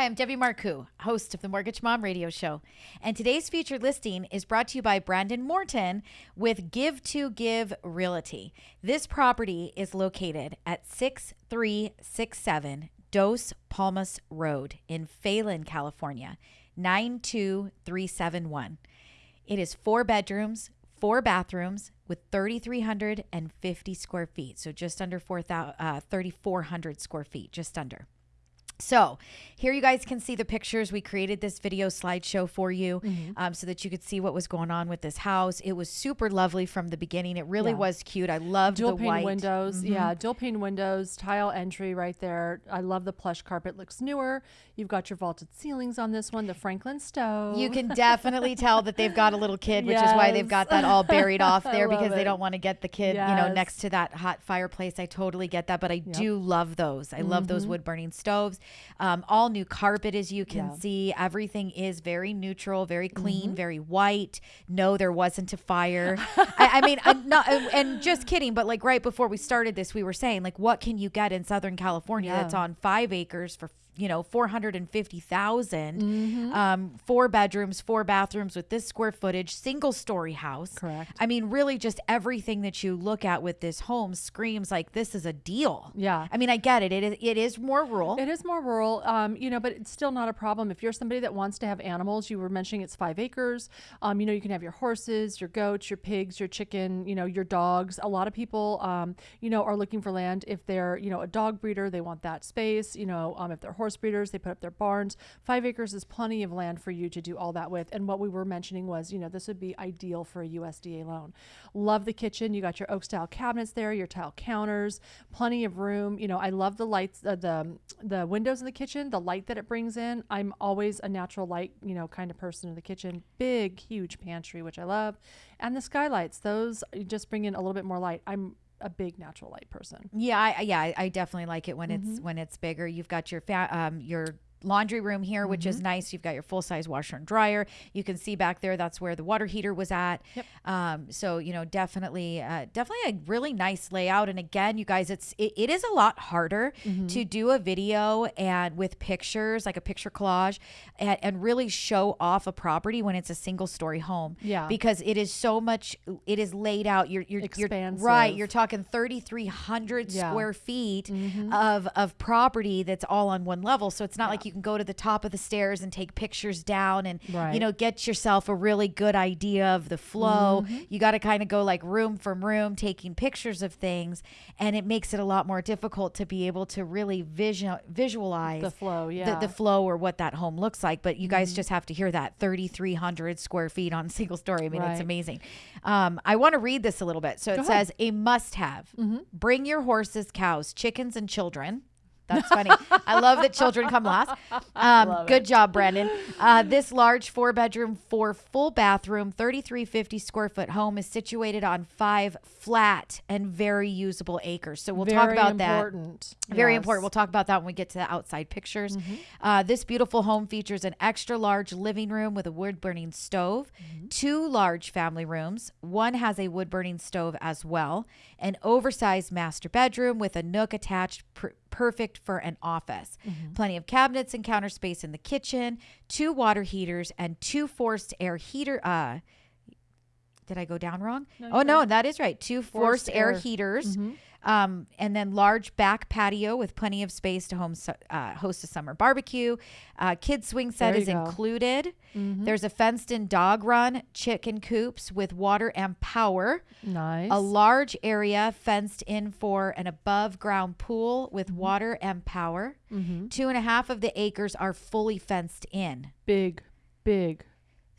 Hi, I'm Debbie Marcoux, host of the Mortgage Mom Radio Show. And today's featured listing is brought to you by Brandon Morton with Give to Give Realty. This property is located at 6367 Dos Palmas Road in Phelan, California, 92371. It is four bedrooms, four bathrooms with 3,350 square feet. So just under 4, uh, 3,400 square feet, just under. So here you guys can see the pictures. We created this video slideshow for you Mm-hmm. um, so that you could see what was going on with this house. It was super lovely from the beginning. It really Yeah. was cute. I loved dual the pane white windows. Mhm. Yeah, dual pane windows, tile entry right there. I love the plush carpet. Looks newer. You've got your vaulted ceilings on this one. The Franklin stove. You can definitely tell that they've got a little kid, which is why they've got that all buried off there because they don't want to get the kid, you know, next to that hot fireplace. I totally get that, but I do love those. I love those wood burning stoves. Um, all new carpet, as you can Mm-hmm. Yeah. Mm-hmm. see. Everything is very neutral, very clean, very white. No, there wasn't a fire. I, I mean, I'm not, and just kidding, but like right before we started this, we were saying like, what can you get in Southern California Yeah. that's on five acres for you know 450,000 Mm-hmm. um four bedrooms four bathrooms with this square footage single story house Correct. i mean really just everything that you look at with this home screams like this is a deal Yeah. i mean i get it it is, it is more rural It is more rural, um, you know, but it's still not a problem. If you're somebody that wants to have animals, you were mentioning it's five acres. Um, you know, you can have your horses, your goats, your pigs, your chicken, you know, your dogs. A lot of people, um, you know, are looking for land. If they're, you know, a dog breeder, they want that space. You know, um, if they're horse breeders, they put up their barns. Five acres is plenty of land for you to do all that with. And what we were mentioning was, you know, this would be ideal for a USDA loan. Love the kitchen. You got your oak style cabinets there, your tile counters, plenty of room. You know, I love the lights, uh, the the windows in the kitchen, the light that it brings in. I'm always a natural light, you know, kind of person in the kitchen. Big, huge pantry, which I love, and the skylights. Those just bring in a little bit more light. I'm a big natural light person. yeah I, yeah I, I definitely like it when Mm-hmm. it's when it's bigger you've got your fa- um your laundry room here which Mm-hmm. is nice you've got your full size washer and dryer you can see back there that's where the water heater was at Yep. um so you know definitely uh, definitely a really nice layout and again you guys it's it, it is a lot harder Mm-hmm. to do a video and with pictures like a picture collage and, and really show off a property when it's a single story home Yeah. because it is so much it is laid out you're you're, you're right you're talking 3300 Yeah. square feet of of property that's all on one level so it's not Yeah. like you can go to the top of the stairs and take pictures down and you know get yourself a really good idea of the flow. Mm-hmm. You got to kind of go like room from room taking pictures of things and it makes it a lot more difficult to be able to really visual visualize The flow, the, yeah. the flow or what that home looks like but you guys mm-hmm. just have to hear that 3300 square feet on single story. I mean it's amazing. Um, i want to read this a little bit. So it ahead. says a must have mm-hmm. bring your horses cows chickens and children that's funny. I love that children come last. Um, good job, Brandon. Uh, this large four bedroom, four full bathroom, 3350 square foot home is situated on five flat and very usable acres. So we'll talk Very about that. important. Very Yes. important. We'll talk about that when we get to the outside pictures. Mm-hmm. Uh, this beautiful home features an extra large living room with a wood burning stove, Mm-hmm. two large family rooms. One has a wood burning stove as well, an oversized master bedroom with a nook attached, per- perfect for an office. Mm-hmm. Plenty of cabinets and counter space in the kitchen, two water heaters, and two forced air heater. Uh, did I go down wrong? oh no, that is right. Two forced, Forced air, air. Mm-hmm. Um, and then large back patio with plenty of space to home su- uh, host a summer barbecue. Uh, kids swing set is go. included. There's a fenced-in dog run, chicken coops with water and power. Nice. A large area fenced in for an above ground pool with Mm-hmm. water and power. Two and a half of the acres are fully fenced in. big, big.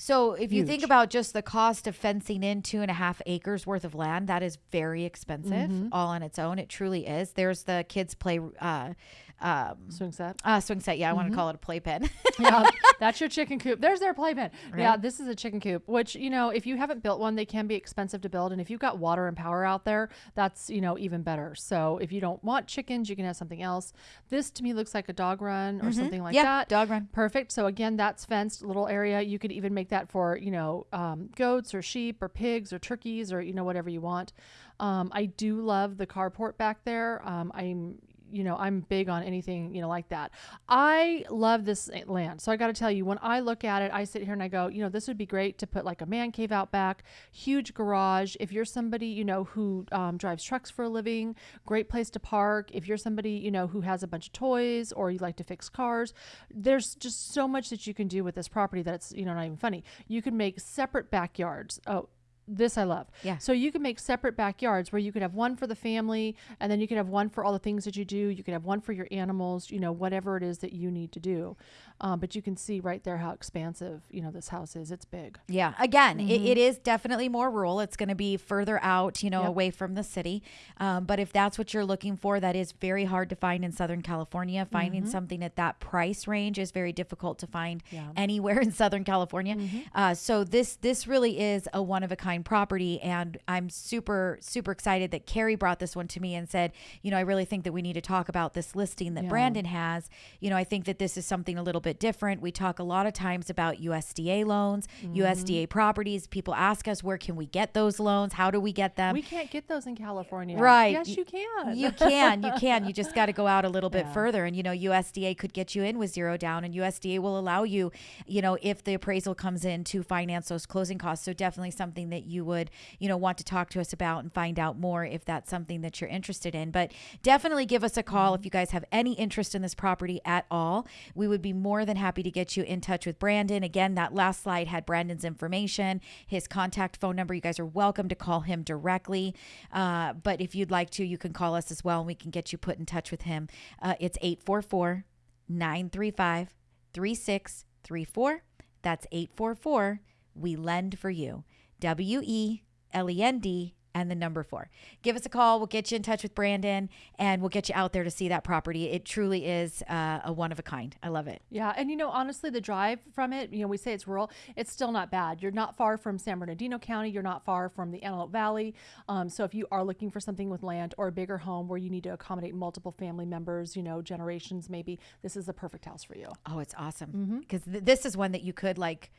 So if you think about just the cost of fencing in two and a half acres worth of land, that is very expensive Mm-hmm. all on its own. It truly is. There's the kids play uh, um, Swing set. uh, swing set. Yeah, I Mm-hmm. want to call it a playpen. yeah, that's your chicken coop. There's their playpen. Yeah, this is a chicken coop, which, you know, if you haven't built one, they can be expensive to build. And if you've got water and power out there, that's, you know, even better. So if you don't want chickens, you can have something else. This to me looks like a dog run or something like Mm-hmm. yeah, that. dog run. Perfect. So again, that's fenced little area. You could even make that for, you know, um, goats or sheep or pigs or turkeys or, you know, whatever you want. Um, I do love the carport back there. Um, I'm you know, I'm big on anything, you know, like that. I love this land. So I got to tell you, when I look at it, I sit here and I go, you know, this would be great to put like a man cave out back, huge garage. If you're somebody, you know, who um, drives trucks for a living, great place to park. If you're somebody, you know, who has a bunch of toys or you like to fix cars, there's just so much that you can do with this property that's, you know, not even funny. You can make separate backyards. Oh, this I love. Yeah. So you can make separate backyards where you could have one for the family and then you could have one for all the things that you do. You could have one for your animals, you know, whatever it is that you need to do. Um, but you can see right there how expansive, you know, this house is. It's big. Yeah. Again, mm-hmm. it, it is definitely more rural. It's going to be further out, you know, yep. away from the city. Um, but if that's what you're looking for, that is very hard to find in Southern California. Finding mm-hmm. something at that price range is very difficult to find yeah. anywhere in Southern California. Mm-hmm. Uh, so this this really is a one of a kind property, and I'm super super excited that Carrie brought this one to me and said, you know, I really think that we need to talk about this listing that yeah. Brandon has. You know, I think that this is something a little bit bit different. We talk a lot of times about USDA loans, mm-hmm. USDA properties. People ask us, where can we get those loans? How do we get them? We can't get those in California. Right. Yes, you can. You can. You can. You just got to go out a little bit yeah. further. And, you know, USDA could get you in with zero down, and USDA will allow you, you know, if the appraisal comes in to finance those closing costs. So definitely something that you would, you know, want to talk to us about and find out more if that's something that you're interested in. But definitely give us a call if you guys have any interest in this property at all. We would be more more than happy to get you in touch with Brandon. Again, that last slide had Brandon's information, his contact phone number. You guys are welcome to call him directly. Uh, but if you'd like to, you can call us as well and we can get you put in touch with him. Uh, it's 844 935 3634. That's 844 We Lend for You. W E L E N D and the number four. Give us a call. We'll get you in touch with Brandon and we'll get you out there to see that property. It truly is uh, a one of a kind. I love it. Yeah. And, you know, honestly, the drive from it, you know, we say it's rural, it's still not bad. You're not far from San Bernardino County. You're not far from the Antelope Valley. Um, so if you are looking for something with land or a bigger home where you need to accommodate multiple family members, you know, generations maybe, this is the perfect house for you. Oh, it's awesome. Because mm-hmm. th- this is one that you could like,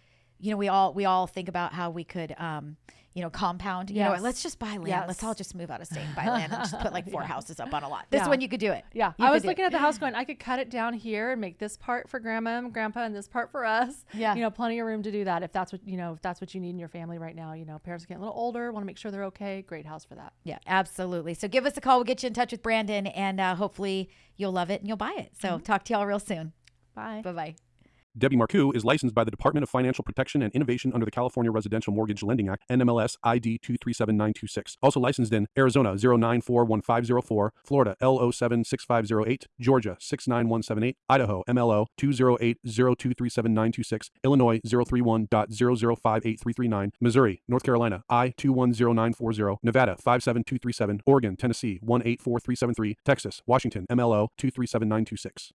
you know, we all we all think about how we could, um, you know, compound. You yes. know, let's just buy land. Yes. Let's all just move out of state and buy land and just put like four yeah. houses up on a lot. This yeah. one you could do it. Yeah, you I was looking at the house going, I could cut it down here and make this part for grandma and grandpa and this part for us. Yeah, you know, plenty of room to do that if that's what you know if that's what you need in your family right now. You know, parents are getting a little older, want to make sure they're okay. Great house for that. Yeah, absolutely. So give us a call. We'll get you in touch with Brandon, and uh, hopefully you'll love it and you'll buy it. So mm-hmm. talk to y'all real soon. Bye. Bye bye. Debbie Marcoux is licensed by the Department of Financial Protection and Innovation under the California Residential Mortgage Lending Act, NMLS ID 237926. Also licensed in Arizona 0941504, Florida L076508, Georgia 69178, Idaho MLO 208023796, Illinois 031.0058339, Missouri, North Carolina I 210940, Nevada 57237, Oregon, Tennessee 184373, Texas, Washington MLO 237926.